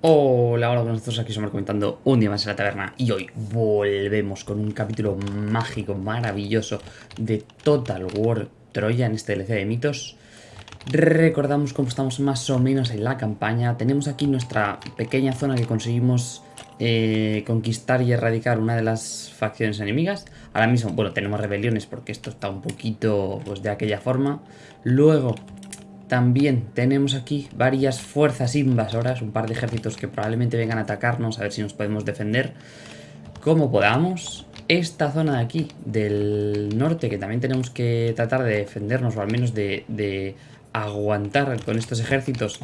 Hola, hola, nosotros aquí somos comentando un día más en la taberna y hoy volvemos con un capítulo mágico, maravilloso de Total War Troya en este DLC de mitos. Recordamos cómo estamos más o menos en la campaña. Tenemos aquí nuestra pequeña zona que conseguimos eh, conquistar y erradicar una de las facciones enemigas. Ahora mismo, bueno, tenemos rebeliones porque esto está un poquito pues de aquella forma. Luego también tenemos aquí varias fuerzas invasoras, un par de ejércitos que probablemente vengan a atacarnos, a ver si nos podemos defender como podamos. Esta zona de aquí, del norte, que también tenemos que tratar de defendernos, o al menos de, aguantar con estos ejércitos,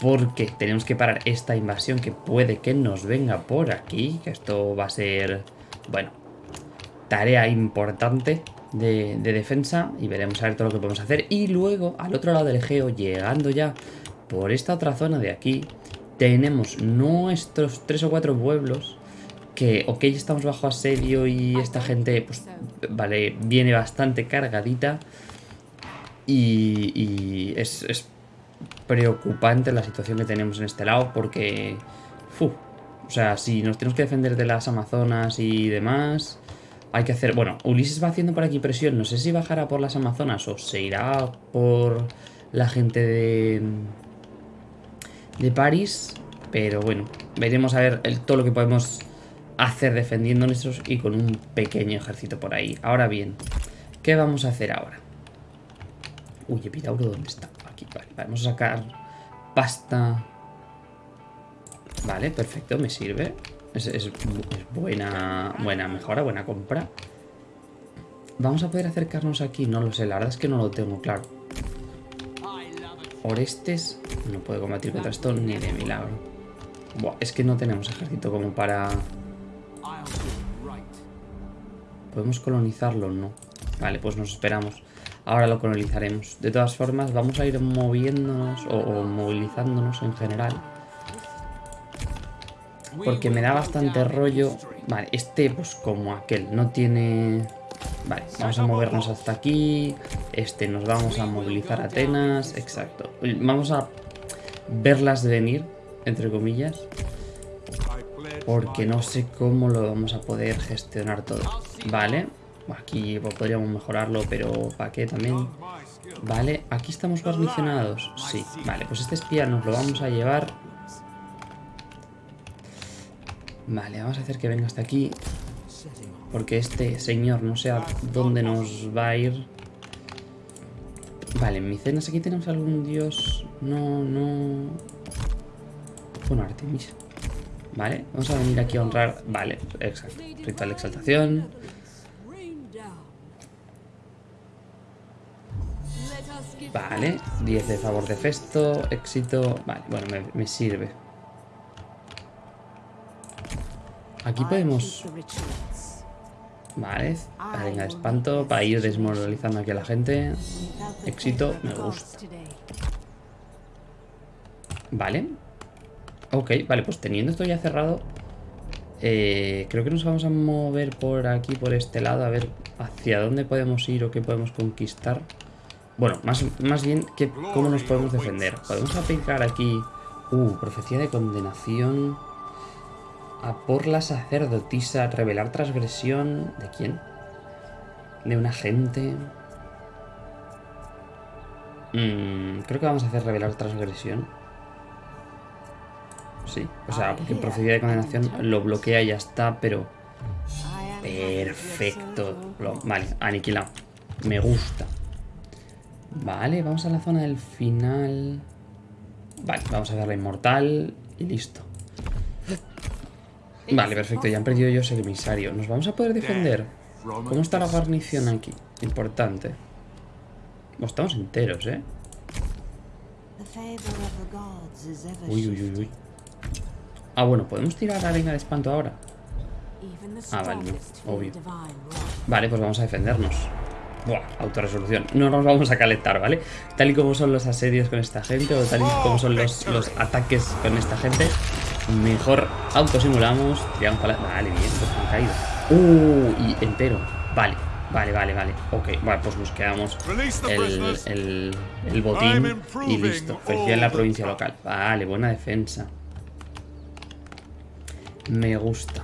porque tenemos que parar esta invasión que puede que nos venga por aquí, que esto va a ser, bueno, tarea importante de, defensa y veremos a ver todo lo que podemos hacer. Y luego, al otro lado del Egeo, llegando ya por esta otra zona de aquí, tenemos nuestros tres o cuatro pueblos que, ok, estamos bajo asedio y esta gente, pues, vale, viene bastante cargadita y, es, es, preocupante la situación que tenemos en este lado porque, fu, o sea, si nos tenemos que defender de las Amazonas y demás, hay que hacer... Bueno, Ulises va haciendo por aquí presión. No sé si bajará por las Amazonas o se irá por la gente de... De París. Pero bueno, veremos a ver todo lo que podemos hacer defendiendo nuestros y con un pequeño ejército por ahí. Ahora bien, ¿qué vamos a hacer ahora? Uy, Epidauro, ¿dónde está? Aquí, vale, vamos a sacar pasta. Vale, perfecto, me sirve. Es, buena, buena mejora, buena compra. ¿Vamos a poder acercarnos aquí? No lo sé, la verdad es que no lo tengo claro. Orestes no puede combatir contra esto ni de milagro. Buah, es que no tenemos ejército como para... ¿Podemos colonizarlo? No. Vale, pues nos esperamos. Ahora lo colonizaremos. De todas formas, vamos a ir moviéndonos o movilizándonos en general porque me da bastante rollo. Vale, este pues como aquel, no tiene... Vale, vamos a movernos hasta aquí. Este nos vamos a movilizar a Atenas. Exacto. Vamos a verlas venir, entre comillas. Porque no sé cómo lo vamos a poder gestionar todo. Vale. Aquí podríamos mejorarlo, pero ¿para qué también? Vale, aquí estamos guarnicionados. Sí, vale, pues este espía nos lo vamos a llevar Vale, vamos a hacer que venga hasta aquí. Porque este señor no sé a dónde nos va a ir. Vale, en Micenas aquí tenemos algún dios. No, no... Bueno, Artemis. Vale, vamos a venir aquí a honrar... Vale, exacto. Ritual de exaltación. Vale, 10 de favor de festo, éxito... Vale, bueno, me, me sirve. Aquí podemos... Vale, venga, espanto para ir desmoralizando aquí a la gente. Éxito, me gusta. Vale. Ok, vale, pues teniendo esto ya cerrado, eh, creo que nos vamos a mover por aquí, por este lado, a ver hacia dónde podemos ir o qué podemos conquistar. Bueno, más, más bien que cómo nos podemos defender. Podemos aplicar aquí... Uh, profecía de condenación... A por la sacerdotisa, revelar transgresión... ¿De quién? De un agente... Mm, creo que vamos a hacer revelar transgresión. Sí, o sea, porque procedimiento de condenación lo bloquea y ya está, pero... Perfecto. Vale, aniquilado. Me gusta. Vale, vamos a la zona del final. Vale, vamos a darle inmortal y listo. Vale, perfecto, ya han perdido ellos el emisario. ¿Nos vamos a poder defender? ¿Cómo está la guarnición aquí? Importante. estamos enteros, ¿eh? Uy, uy, uy, uy. Ah, bueno, ¿podemos tirar arena de espanto ahora? Ah, vale, no, obvio. Vale, pues vamos a defendernos. Buah, autorresolución. No nos vamos a calentar, ¿vale? Tal y como son los asedios con esta gente, o tal y como son los, los ataques con esta gente, Mejor autosimulamos. Tiramos para Vale, bien, pues han caído. Uh, y entero. Vale, vale, vale, vale. Ok, vale, pues nos quedamos el, el, el botín y listo. Felicidad en la provincia local. Vale, buena defensa. Me gusta.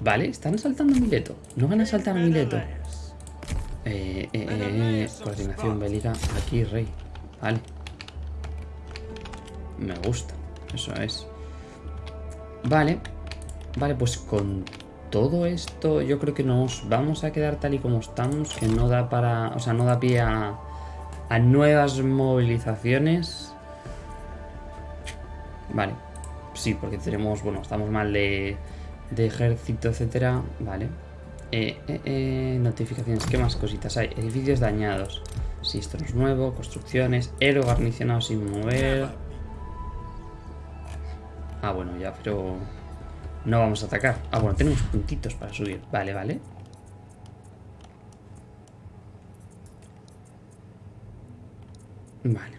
Vale, están asaltando a Mileto. No van a asaltar a Mileto. Eh, eh, eh, coordinación bélica. Aquí, rey. Vale. Me gusta. Eso es. Vale. Vale, pues con todo esto yo creo que nos vamos a quedar tal y como estamos. Que no da para... O sea, no da pie a, a nuevas movilizaciones. Vale. Sí, porque tenemos... Bueno, estamos mal de, de ejército, etcétera. Vale. Eh, eh, eh, notificaciones, ¿qué más cositas hay? Edificios dañados. Sí, esto no es nuevo. Construcciones. Héroe garnicionado sin mover. Ah, bueno, ya, pero... No vamos a atacar. Ah, bueno, tenemos puntitos para subir. Vale, vale. Vale.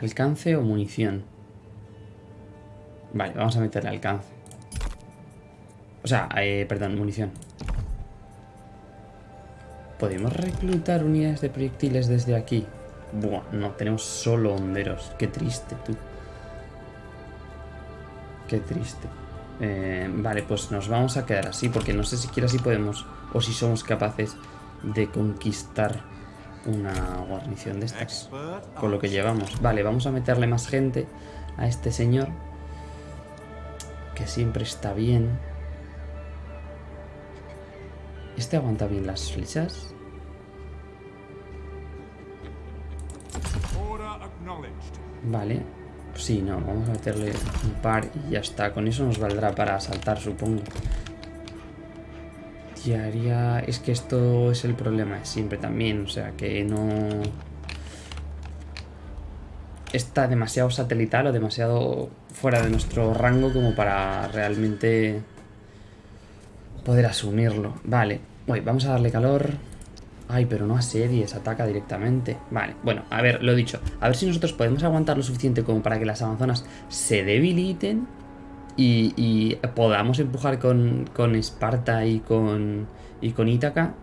Alcance o munición. Vale, vamos a meterle alcance. O sea, eh, perdón, munición. ¿Podemos reclutar unidades de proyectiles desde aquí? Buah, no, tenemos solo honderos. Qué triste, tú. Qué triste. Eh, vale, pues nos vamos a quedar así, porque no sé siquiera si podemos o si somos capaces de conquistar una guarnición de estas. Con lo que llevamos. Vale, vamos a meterle más gente a este señor. Que siempre está bien. ¿Este aguanta bien las flechas? Vale. Sí, no, vamos a meterle un par y ya está. Con eso nos valdrá para asaltar, supongo. Y haría... Es que esto es el problema de siempre también. O sea, que no... Está demasiado satelital o demasiado fuera de nuestro rango como para realmente poder asumirlo. Vale. Uy, vamos a darle calor. Ay, pero no series, ataca directamente. Vale, bueno, a ver, lo dicho. A ver si nosotros podemos aguantar lo suficiente como para que las amazonas se debiliten y, podamos empujar con, con, Esparta y con, y con Ítaca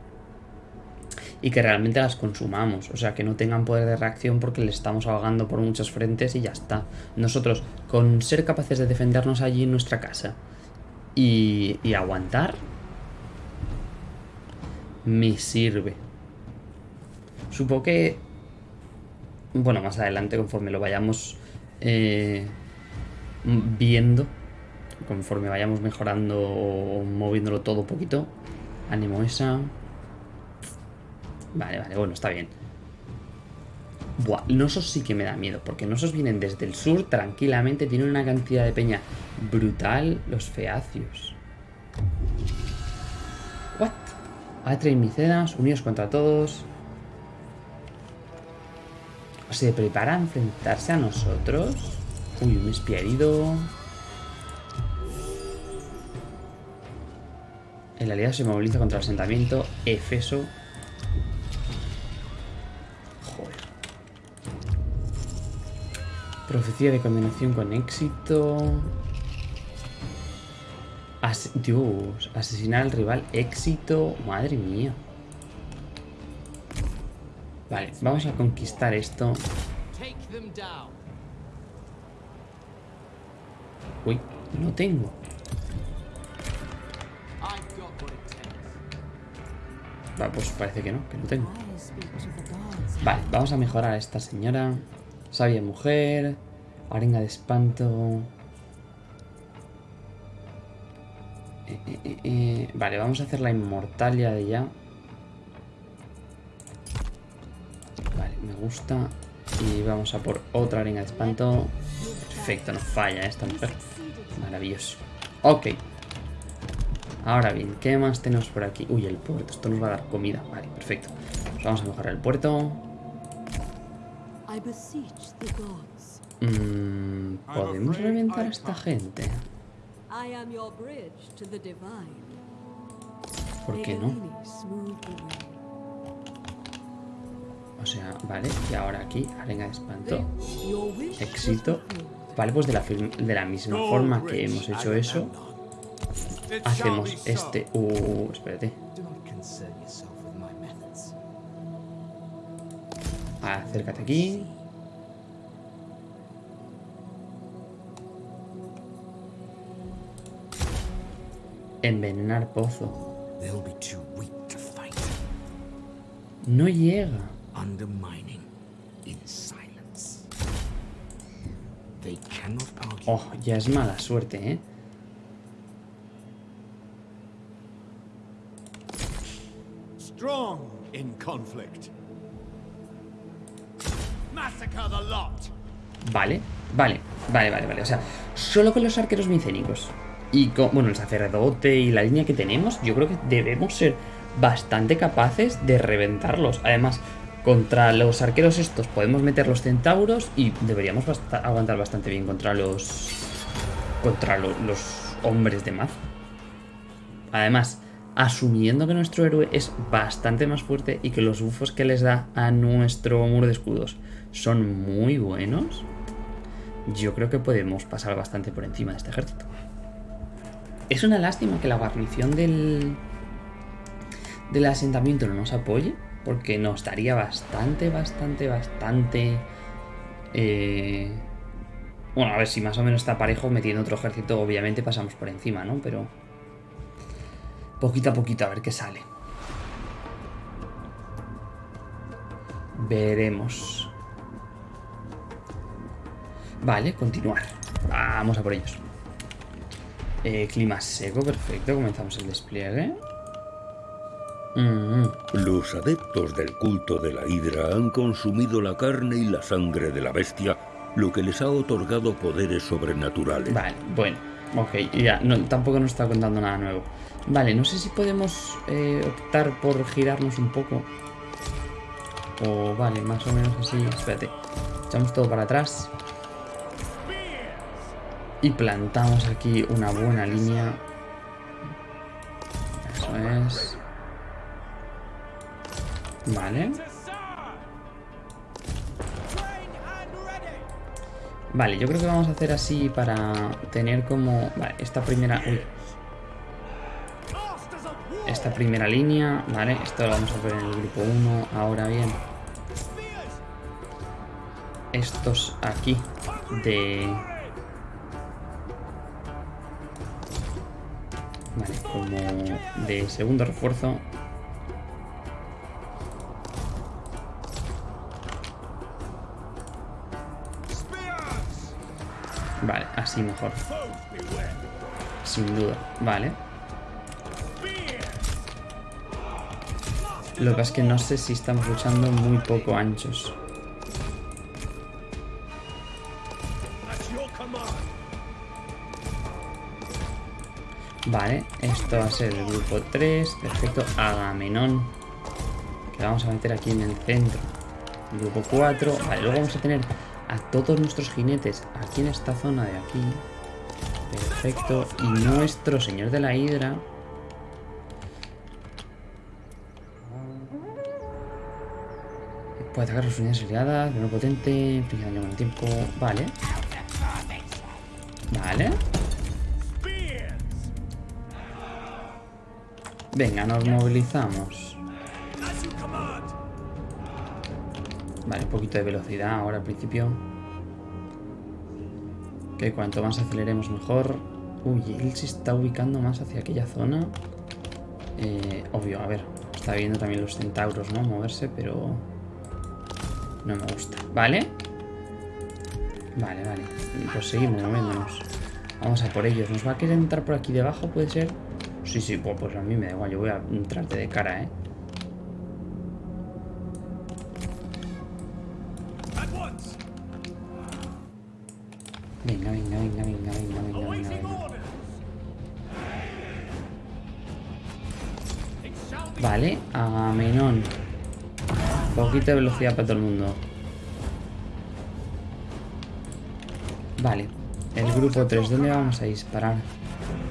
y que realmente las consumamos. O sea, que no tengan poder de reacción porque le estamos ahogando por muchos frentes y ya está. Nosotros, con ser capaces de defendernos allí en nuestra casa y, y aguantar, me sirve. Supongo que... Bueno, más adelante, conforme lo vayamos eh, viendo, conforme vayamos mejorando o moviéndolo todo un poquito. Ánimo esa. Vale, vale, bueno, está bien. Buah, Nosos sí que me da miedo, porque Nosos vienen desde el sur tranquilamente, tienen una cantidad de peña brutal, los feacios. What? Atre y Micenas, unidos contra todos. ¿Se prepara a enfrentarse a nosotros? Uy, un espía herido. El aliado se moviliza contra el asentamiento Efeso. Joder. Profecía de combinación con éxito. Dios, asesinar al rival, éxito. Madre mía. Vale, vamos a conquistar esto. Uy, no tengo. Va, pues parece que no, que no tengo. Vale, vamos a mejorar a esta señora. Sabia mujer. Arenga de espanto. Eh, eh, eh, vale, vamos a hacer la inmortalia de ya. Gusta. Y vamos a por otra arena de espanto. Perfecto, no falla esta mujer. Maravilloso. Ok. Ahora bien, ¿qué más tenemos por aquí? Uy, el puerto. Esto nos va a dar comida. Vale, perfecto. vamos a mejorar el puerto. Mm, ¿Podemos reventar a esta gente? ¿Por qué no? O sea, vale, y ahora aquí, arenga de espanto. Éxito. Vale, pues de la, de la misma forma que hemos hecho eso, hacemos este... Uh, espérate. Acércate aquí. Envenenar pozo. No llega. Undermining in silence. They cannot argue. Oh, ya es mala suerte, ¿eh? Strong in conflict. Massacre the lot. Vale, vale, vale, vale, vale. O sea, solo con los arqueros micénicos y con, bueno, el sacerdote y la línea que tenemos, yo creo que debemos ser bastante capaces de reventarlos. Además, contra los arqueros estos podemos meter los centauros y deberíamos aguantar bastante bien contra los... contra lo- los hombres de Maz. Además, asumiendo que nuestro héroe es bastante más fuerte y que los bufos que les da a nuestro muro de escudos son muy buenos, yo creo que podemos pasar bastante por encima de este ejército. Es una lástima que la guarnición del, del asentamiento no nos apoye, porque nos daría bastante, bastante, bastante... eh, Bueno, a ver si más o menos está parejo metiendo otro ejército, obviamente pasamos por encima, ¿no? Pero... Poquito a poquito, a ver qué sale. Veremos. Vale, continuar. Vamos a por ellos. Eh, clima seco, perfecto. Comenzamos el despliegue. Mm, Los adeptos del culto de la Hidra han consumido la carne y la sangre de la bestia, lo que les ha otorgado poderes sobrenaturales. Vale, bueno. Ok, ya, tampoco nos está contando nada nuevo. Vale, no sé si podemos eh, optar por girarnos un poco. O vale, más o menos así. Espérate. Echamos todo para atrás. Y plantamos aquí una buena línea. Eso es. Vale. Vale, yo creo que vamos a hacer así para tener como... Vale, esta primera... Uy, esta primera línea, vale, esto lo vamos a ver en el grupo 1, ahora bien, estos aquí de... Vale, como de segundo refuerzo. Así mejor, sin duda, vale. Lo que pasa es que no sé si estamos luchando muy poco anchos. Vale, esto va a ser el grupo 3, perfecto, Agamenón, que vamos a meter aquí en el centro. Grupo 4, vale, luego vamos a tener a todos nuestros jinetes aquí en esta zona de aquí. Perfecto, y nuestro señor de la hidra. Puede atacar las unidades aliadas, menor potente, inflige daño con el tiempo. Vale. Vale. Venga, nos movilizamos. Vale, un poquito de velocidad ahora al principio. Que cuanto más aceleremos mejor. Uy, él se está ubicando más hacia aquella zona. Eh, obvio, a ver. Está viendo también los centauros, ¿no? Moverse, pero... No me gusta. ¿Vale? Vale, vale. Pues seguimos moviéndonos. Vamos a por ellos. ¿Nos va a querer entrar por aquí debajo? ¿Puede ser? Sí, sí, pues, pues a mí me da igual. Yo voy a entrarte de cara, ¿eh? Vale, Agamenón. Poquita velocidad para todo el mundo. Vale, el grupo 3, ¿dónde vamos a disparar?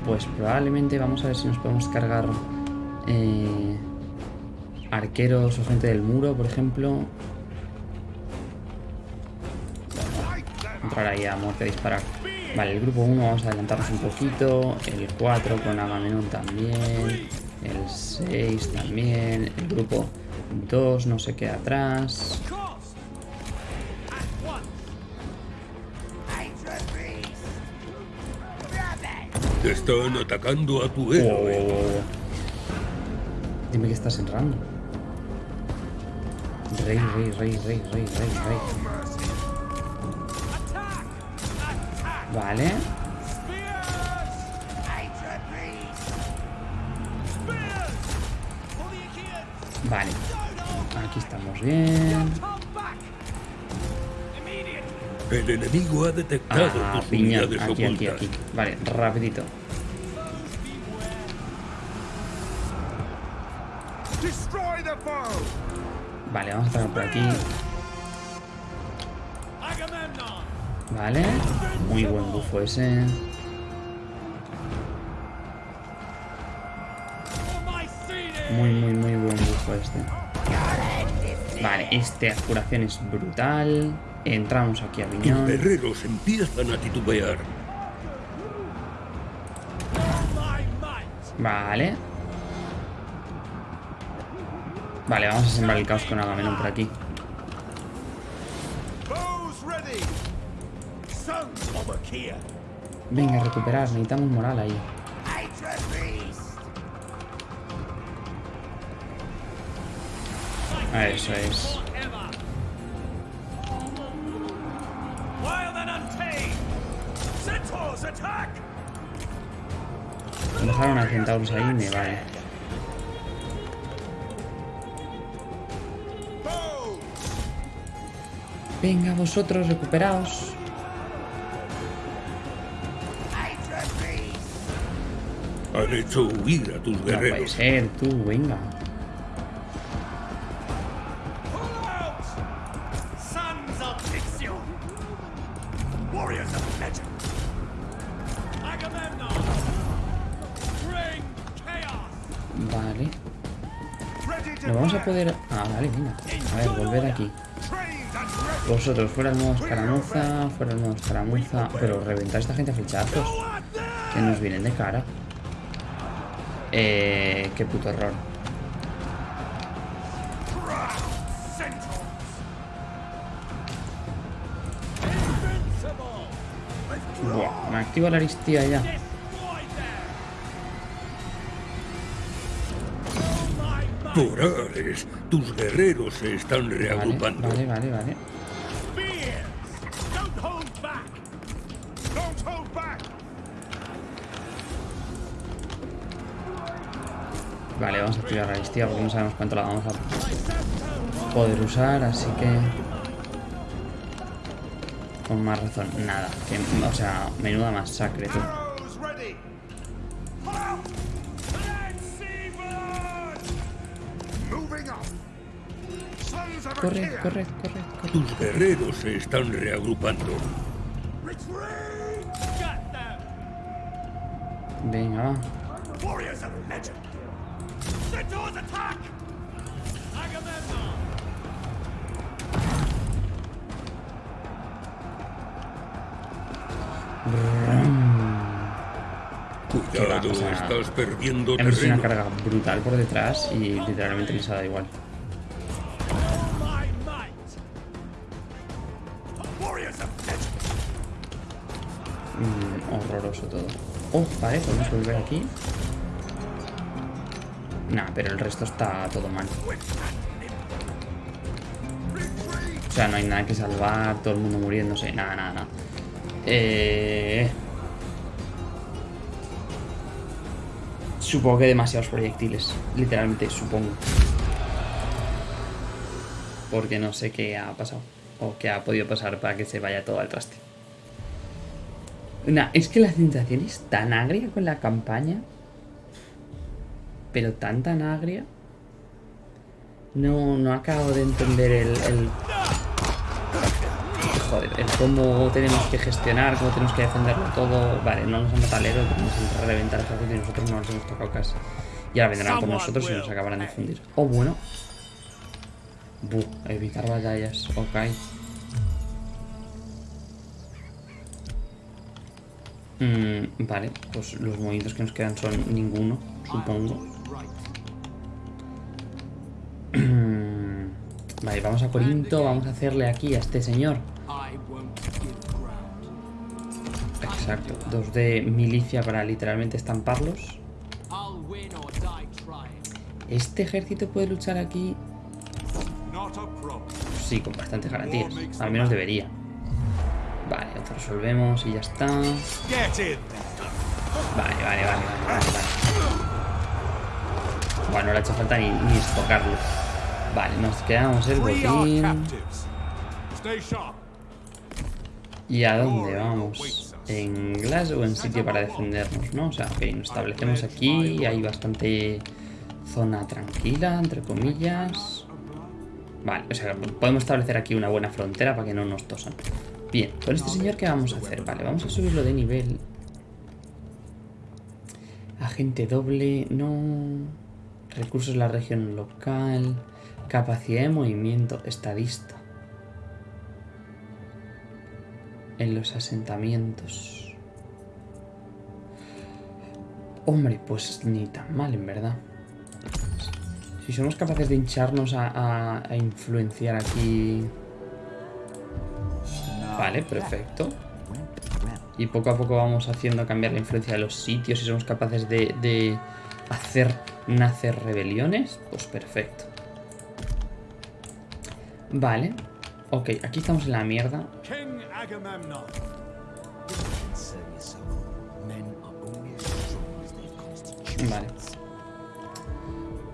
Pues probablemente vamos a ver si nos podemos cargar eh, arqueros o gente del muro, por ejemplo. Entrar ahí a muerte a disparar. Vale, el grupo 1 vamos a adelantarnos un poquito. El 4 con Agamenón también. El 6 también. El grupo 2 no se queda atrás. Once. Están atacando a tu héroe. Dime que estás en rango. Rey, rey, rey, rey, rey, rey, rey. Vale. Bien. El enemigo ha detectado Ah, tus piña. unidades Aquí, aquí, ocultas. aquí. Vale, rapidito. Destroy the foe! Vale, vamos a atacar por aquí. Vale. Muy buen bufo ese. Muy, muy, muy buen bufo este. Vale, este curación es brutal. Entramos aquí a Viñón. guerreros empiezan a titubear. Vale. Vale, vamos a sembrar el caos con Agamenón por aquí. Venga, recuperar. Necesitamos moral ahí. Eso es. Dejaron a centauros ahí, me vale. Venga, vosotros, recuperaos. Han hecho huir a tus No puede guerreros. ser, tú, venga. Vosotros, fuera el modo escaramuza, fuera el modo escaramuza. Pero reventar a esta gente a flechazos. Que nos vienen de cara. Eh, qué puto error. Buah, me activa la aristía ya. Torales, tus guerreros se están reagrupando. vale, vale, vale. Vale, vamos a activar la aristía porque no sabemos cuánto la vamos a poder usar, así que... Con más razón, nada. Que, o sea, menuda masacre, tú. Corre, corre, corre, corre. Tus guerreros se están reagrupando. Venga, va. Cuidado, o sea, estás perdiendo Hemos hecho una carga brutal por detrás y literalmente les ha dado igual. Mm, horroroso todo. Oh, vale, podemos volver aquí. Nah, pero el resto está todo mal. O sea, no hay nada que salvar, todo el mundo muriéndose, nada, nada, nada. Eh... Supongo que demasiados proyectiles, literalmente, supongo. Porque no sé qué ha pasado, o qué ha podido pasar para que se vaya todo al traste. Nah, es que la sensación es tan agria con la campaña. Pero tan tan agria. No, no acabo de entender el. Joder, el cómo tenemos que gestionar, cómo tenemos que defenderlo todo. Vale, no nos han matado al héroe, que reventar el ejército y nosotros no nos hemos tocado casi. Y ahora vendrán por nosotros y nos acabarán de fundir. Oh, bueno. Buh, evitar batallas, ok. Mm, vale, pues los movimientos que nos quedan son ninguno, supongo. vale, vamos a Corinto, vamos a hacerle aquí a este señor. Exacto. Dos de milicia para literalmente estamparlos. ¿Este ejército puede luchar aquí? Sí, con bastantes garantías. Al menos debería. Vale, lo resolvemos y ya está. Vale, vale, vale, vale, vale. Bueno, no le ha hecho falta ni, ni estocarlo. Vale, nos quedamos el botín. ¿Y a dónde vamos? En Glasgow, en sitio para defendernos, ¿no? O sea, ok, nos establecemos aquí, hay bastante zona tranquila, entre comillas. Vale, o sea, podemos establecer aquí una buena frontera para que no nos tosan. Bien, con este señor, ¿qué vamos a hacer? Vale, vamos a subirlo de nivel. Agente doble, no... Recursos de la región local. Capacidad de movimiento, estadista. En los asentamientos. Hombre, pues ni tan mal, en verdad. Si somos capaces de hincharnos a, influenciar aquí... Vale, perfecto. Y poco a poco vamos haciendo cambiar la influencia de los sitios. Si somos capaces de, de hacer nacer rebeliones, pues perfecto. Vale. Ok, aquí estamos en la mierda. Vale.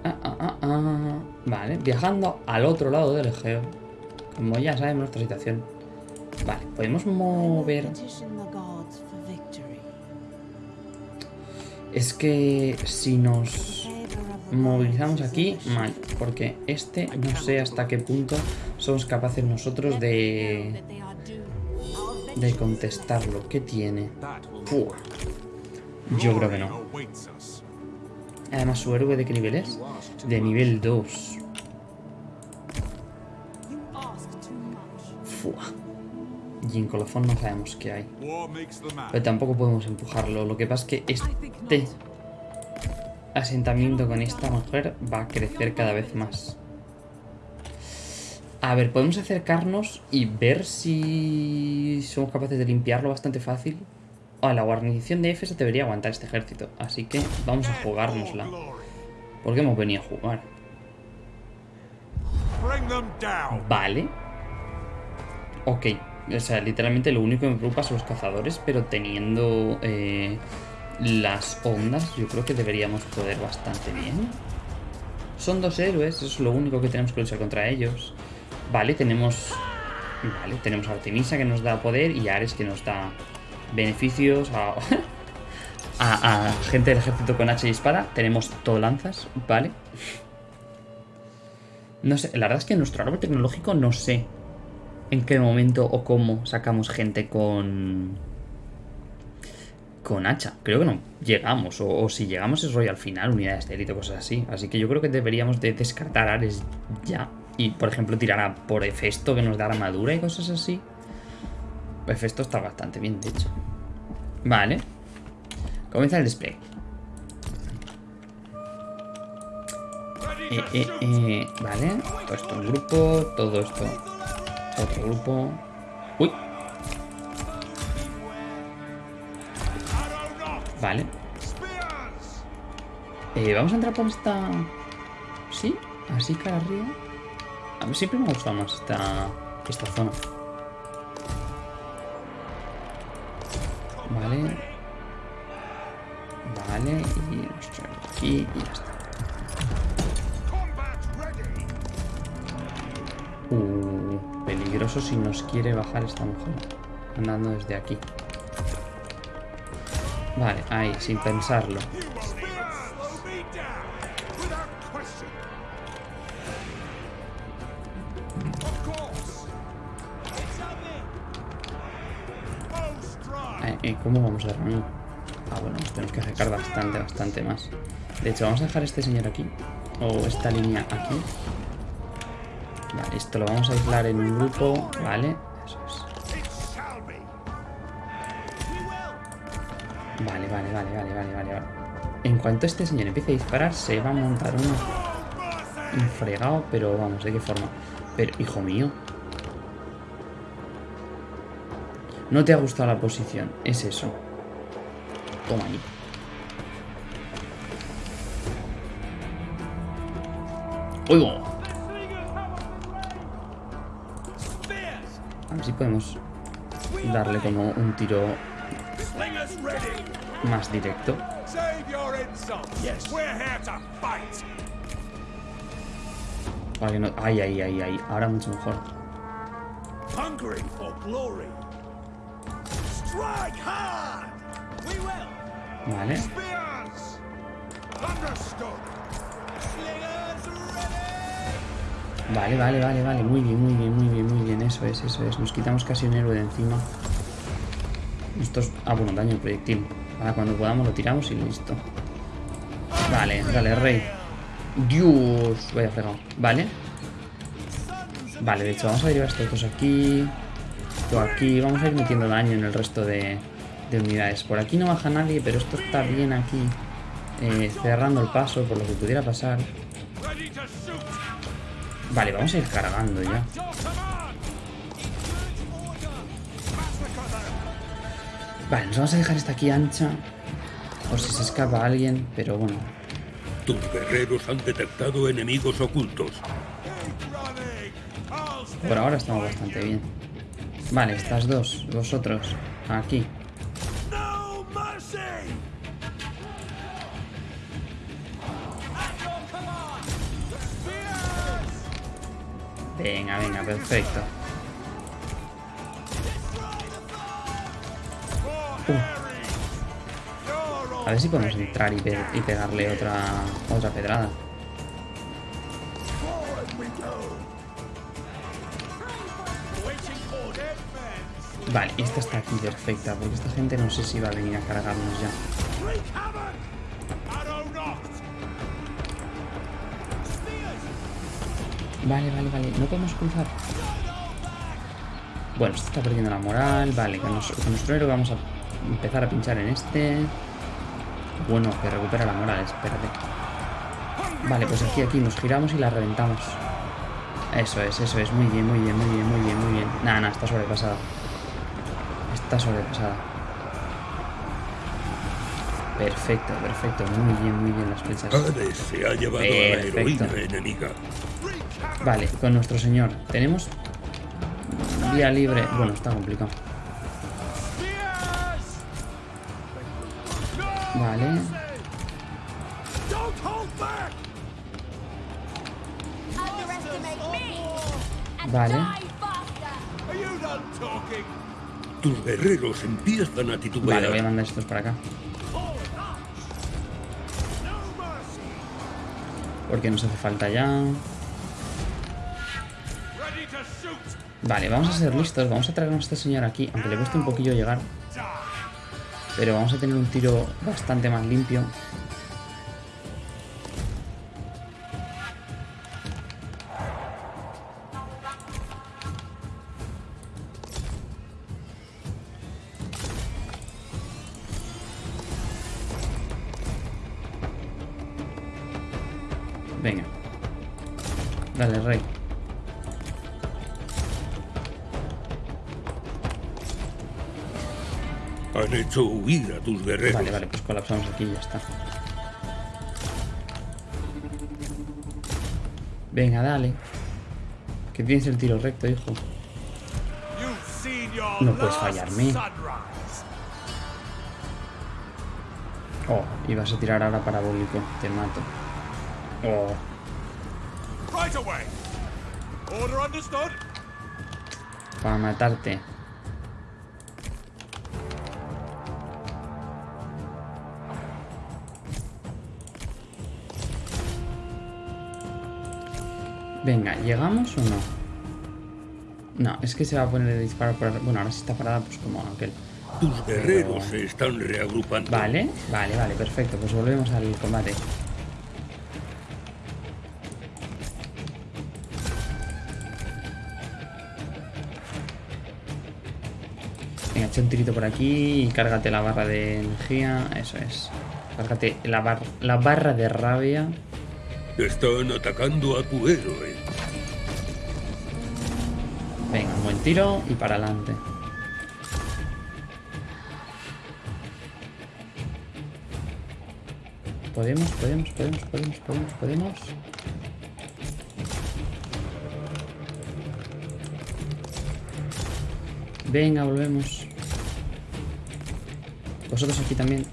Ah, ah, ah, ah. Vale, viajando al otro lado del Egeo. Como ya sabemos nuestra situación. Vale, podemos mover... Es que si nos movilizamos aquí, mal. Porque este no sé hasta qué punto somos capaces nosotros de, de contestarlo. ¿Qué tiene? Yo creo que no. Además, ¿su héroe de qué nivel es? De nivel 2. You ask too much. Fua. Y en colofón no sabemos qué hay. Pero tampoco podemos empujarlo. Lo que pasa es que este asentamiento con esta mujer va a crecer cada vez más. A ver, podemos acercarnos y ver si somos capaces de limpiarlo bastante fácil. Ah, la guarnición de Éfeso debería aguantar este ejército. Así que vamos a jugárnosla. Porque hemos venido a jugar. Vale. Ok. O sea, literalmente lo único que me preocupa son los cazadores, pero teniendo eh, las ondas, yo creo que deberíamos poder bastante bien. Son dos héroes, eso es lo único que tenemos que luchar contra ellos. Vale, tenemos... Vale, tenemos a Artemisa que nos da poder y a Ares que nos da beneficios a... gente del ejército con hacha y espada. Tenemos todo lanzas, vale. No sé, la verdad es que nuestro árbol tecnológico no sé en qué momento o cómo sacamos gente con. Con hacha. Creo que no llegamos, o, si llegamos es rollo al final, unidades de élite cosas así. Así que yo creo que deberíamos de descartar Ares ya. Y por ejemplo tirar a por Hefesto que nos da armadura y cosas así. Hefesto está bastante bien, de hecho. Vale. Comienza el display. Eh, eh, eh, vale, todo esto un grupo, todo esto otro grupo. Uy, vale. Eh, Vamos a entrar por esta... ¿Sí? Así cara arriba. A mí siempre me ha gustado más esta, esta zona. Vale. Vale, y nos traemos aquí y ya está. Uh, peligroso si nos quiere bajar esta mujer. Andando desde aquí. Vale, ahí, sin pensarlo. Eh, eh, ¿Cómo vamos de rango? Ah, bueno, nos tenemos que acercar bastante, bastante más. De hecho, vamos a dejar este señor aquí. O esta línea aquí. Vale, esto lo vamos a aislar en un grupo. Vale, eso cuanto este señor empiece a disparar, se va a montar uno un fregado, pero vamos, ¿de qué forma? Pero, hijo mío. No te ha gustado la posición. Es eso. Toma ahí. ¡Oigo! A ver si podemos darle como un tiro más directo. Your insults. Yes. We're here to fight. Que no... Ay, ay, ay, ay. Ahora mucho mejor. Hungry for glory. Strike hard. We will. Vale. Spears. Understood. Slingers ready. Vale, vale, vale, vale. Muy bien, muy bien, muy bien, muy bien. Eso es, eso es. Nos quitamos casi un héroe de encima. Esto es... Ah, bueno, daño proyectil. Ahora cuando podamos lo tiramos y listo. Vale, dale, rey. Dios, vaya fregado. Vale. Vale, de hecho, vamos a derivar estos dos aquí. Esto aquí. Vamos a ir metiendo daño en el resto de, de unidades. Por aquí no baja nadie, pero esto está bien aquí. eh, cerrando el paso por lo que pudiera pasar. Vale, vamos a ir cargando ya. Vale, nos vamos a dejar esta aquí ancha. Por si se escapa alguien, pero bueno. Tus guerreros han detectado enemigos ocultos. Por ahora estamos bastante bien. Vale, estas dos, vosotros, aquí. Venga, venga, perfecto. Ver si podemos entrar y, pe- y pegarle otra, otra pedrada. Vale, esta está aquí perfecta, porque esta gente no sé si va a venir a cargarnos ya. Vale, vale, vale, no podemos cruzar. Bueno, este está perdiendo la moral. Vale, con nuestro héroe vamos a empezar a pinchar en este. Bueno, que recupera la moral, espérate. Vale, pues aquí, aquí, nos giramos y la reventamos. Eso es, eso es, muy bien, muy bien, muy bien, muy bien, muy bien. Nada, nada, está sobrepasada. Está sobrepasada. Perfecto, perfecto, muy bien, muy bien las flechas. Hades se ha llevado a la heroína enemiga. Vale, con nuestro señor. Tenemos vía libre. Bueno, está complicado. Vale. Vale. Tus guerreros empiezan a titubear. Vale, voy a mandar estos para acá. Porque nos hace falta ya. Vale, vamos a ser listos. Vamos a traer a este señor aquí. Aunque le cueste un poquillo llegar. Pero vamos a tener un tiro bastante más limpio. Venga. Dale, rey. Han hecho huir a tus guerreros. Vale, vale, pues colapsamos aquí y ya está. Venga, dale. Que tienes el tiro recto, hijo. No puedes fallarme. Oh, ibas a tirar ahora parabólico. Te mato. Oh, Right away. Order understood. para matarte. Venga, ¿llegamos o no? No, es que se va a poner el disparo por... Bueno, ahora sí está parada, pues como aquel. Tus guerreros se están reagrupando. Vale, vale, vale, perfecto. Pues volvemos al combate. Venga, echa un tirito por aquí y cárgate la barra de energía. Eso es. Cárgate la, bar- la barra de rabia. Están atacando a tu héroe. Venga, un buen tiro y para adelante. Podemos, podemos, podemos, podemos, podemos, podemos. Venga, volvemos. Vosotros aquí también.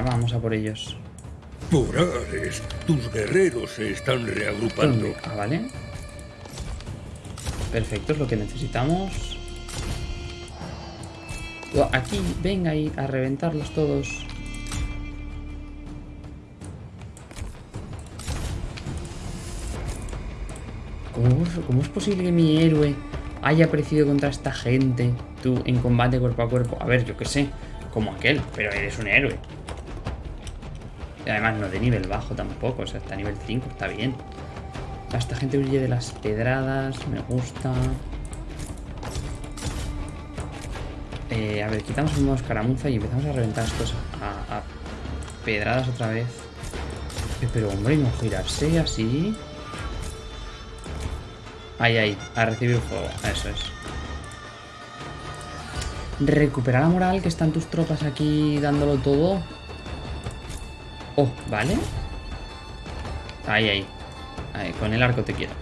Venga, vamos a por ellos. Por Ares, tus guerreros se están reagrupando. Ah, vale. Perfecto, es lo que necesitamos. Oh, Aquí, venga ahí, a reventarlos todos. ¿Cómo, es- cómo es posible que mi héroe haya aparecido contra esta gente? Tú, en combate cuerpo a cuerpo. A ver, yo qué sé, como aquel, pero eres un héroe. Y además no de nivel bajo tampoco, o sea, está a nivel 5, está bien. Esta gente huye de las pedradas, me gusta. Eh, a ver, quitamos el modo escaramuza y empezamos a reventar estos a, a pedradas otra vez. Eh, Pero hombre, no girarse así. Ahí, ahí, a recibir fuego, eso es. Recuperar la moral, que están tus tropas aquí dándolo todo. Oh, vale. Ahí, ahí. Con el arco te quiero.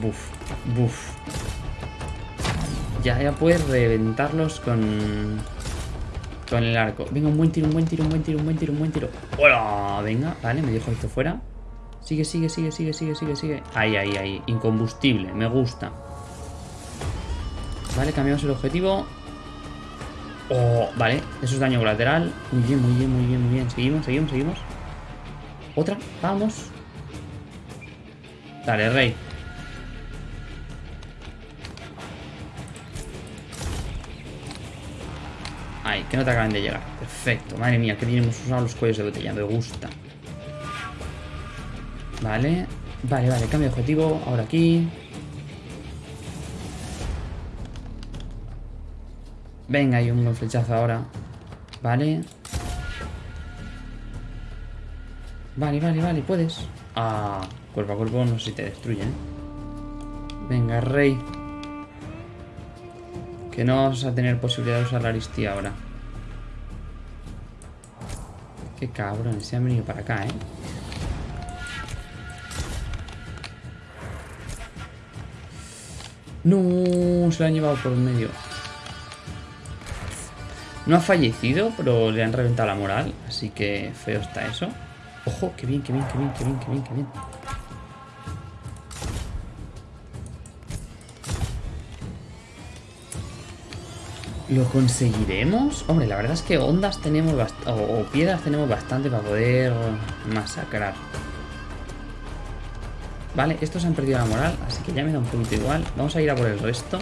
Buf, buf. Ya, ya puedes reventarlos con... Con el arco. Venga, un buen tiro, un buen tiro, un buen tiro, un buen tiro, un buen tiro. ¡Hola! Venga, vale, me dejo esto fuera. Sigue, sigue, sigue, sigue, sigue, sigue, sigue. Ahí, ahí, ahí. Incombustible, me gusta. Vale, cambiamos el objetivo. Oh, vale, eso es daño colateral. Muy bien, muy bien, muy bien, muy bien. Seguimos, seguimos, seguimos. Otra, vamos. Dale, rey. Ay, que no te acaben de llegar. Perfecto. Madre mía, que tenemos usado los cuellos de botella. Me gusta. Vale. Vale, vale. Cambio de objetivo. Ahora aquí. Venga, hay un buen flechazo ahora. Vale. Vale, vale, vale, puedes. Ah, cuerpo a cuerpo no sé si te destruyen. Venga, rey. Que no vas a tener posibilidad de usar la aristía ahora. Qué cabrones, se han venido para acá, ¿eh? No, se lo han llevado por medio. No ha fallecido, pero le han reventado la moral, así que feo está eso. Ojo, qué bien, qué bien, qué bien, qué bien, qué bien, qué bien. ¿Lo conseguiremos? Hombre, la verdad es que ondas tenemos o, o piedras tenemos bastante para poder masacrar. Vale, estos han perdido la moral, así que ya me da un poquito igual. Vamos a ir a por el resto.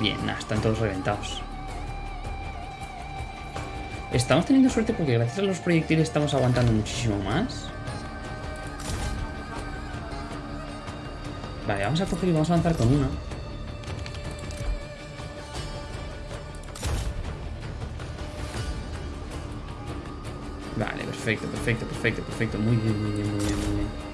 Bien, nada, están todos reventados. Estamos teniendo suerte porque gracias a los proyectiles estamos aguantando muchísimo más. Vale, vamos a coger y vamos a avanzar con una. Vale, perfecto, perfecto, perfecto, perfecto. Muy bien, muy bien, muy bien, muy bien.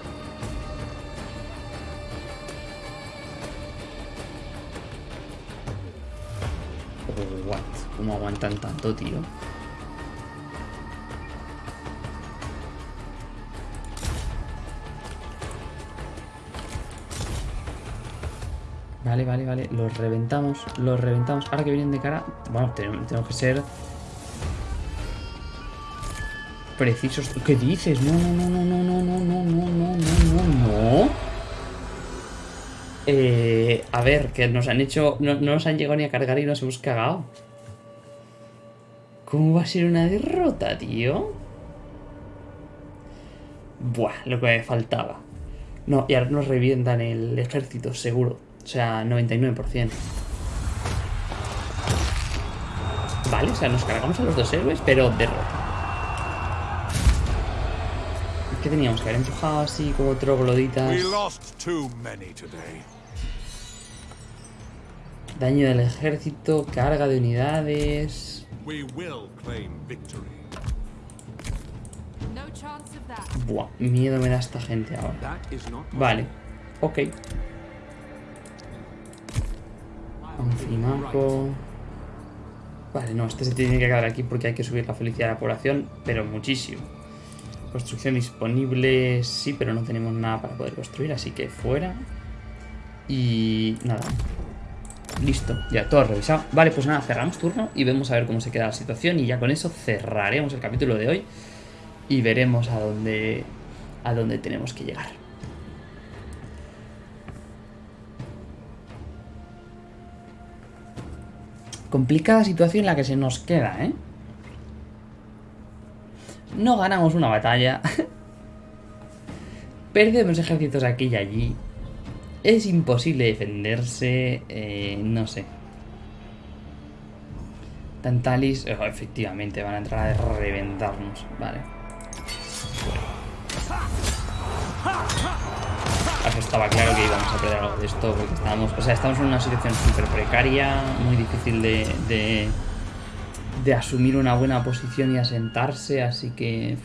Aguantan tanto, tío? Vale, vale, vale. Los reventamos, los reventamos. Ahora que vienen de cara... Bueno, tenemos, tenemos que ser... Precisos. ¿Qué dices? No, no, no, no, no, no, no, no, no, no, no, no. Eh, a ver, que nos han hecho... No, no nos han llegado ni a cargar y nos hemos cagado. ¿Cómo va a ser una derrota, tío? Buah, lo que me faltaba. No, y ahora nos revientan el ejército, seguro. O sea, 99%. Vale, o sea, nos cargamos a los dos héroes, pero derrota. ¿Qué teníamos que haber empujado así como trogloditas? We lost too many today. Daño del ejército, carga de unidades. We will claim victory. No chance of that. Buah, miedo me da esta gente ahora. Vale, ok. Anfimaco. Vale, no, este se tiene que quedar aquí porque hay que subir la felicidad de la población, pero muchísimo. Construcción disponible, sí, pero no tenemos nada para poder construir, así que fuera. Y nada. Listo, ya todo revisado. Vale, pues nada, cerramos turno y vemos a ver cómo se queda la situación. Y ya con eso cerraremos el capítulo de hoy y veremos a dónde, a dónde tenemos que llegar. Complicada situación la que se nos queda, ¿eh? No ganamos una batalla. Perdemos ejércitos aquí y allí. Es imposible defenderse. eh, no sé. Tantalis. oh, efectivamente, van a entrar a reventarnos. Vale. Eso estaba claro que íbamos a perder algo de esto porque estábamos. O sea, estamos en una situación súper precaria, muy difícil de, de. de asumir una buena posición y asentarse, así que.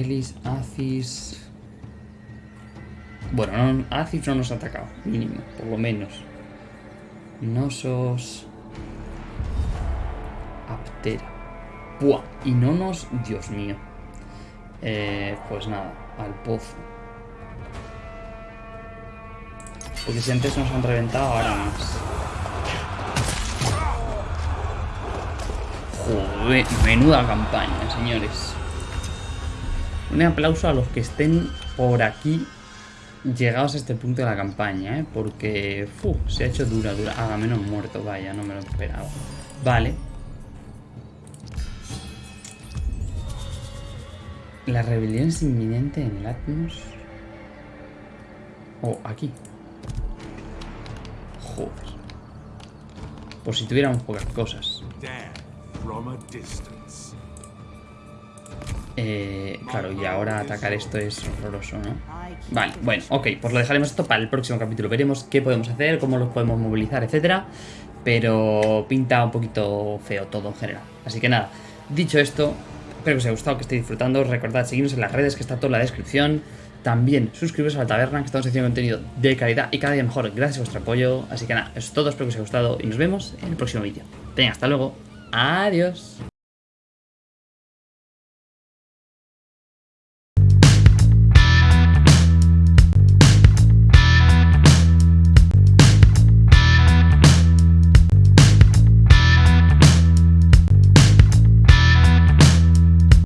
Elis, Acis. Bueno, no, no nos ha atacado, mínimo, por lo menos. Nosos. Aptera. Buah, y no nos. Dios mío. Eh, pues nada, al pozo. Porque si antes nos han reventado, ahora más. Joder, menuda campaña, señores. Un aplauso a los que estén por aquí llegados a este punto de la campaña, ¿eh? Porque fu, se ha hecho dura, dura. Ah, menos muerto, vaya, no me lo esperaba. Vale. La rebelión es inminente en el Atmos. Oh, aquí. Joder. Por si tuviéramos pocas cosas. Eh, claro, y ahora atacar esto es horroroso, ¿no? Vale, bueno, ok, pues lo dejaremos esto para el próximo capítulo. Veremos qué podemos hacer, cómo los podemos movilizar, etcétera. Pero pinta un poquito feo todo en general. Así que nada, dicho esto, espero que os haya gustado, que estéis disfrutando. Recordad seguirnos en las redes, que está todo en la descripción. También suscribiros a la taberna, que estamos haciendo contenido de calidad y cada día mejor gracias a vuestro apoyo. Así que nada, eso es todo, espero que os haya gustado y nos vemos en el próximo vídeo. Venga, hasta luego. Adiós.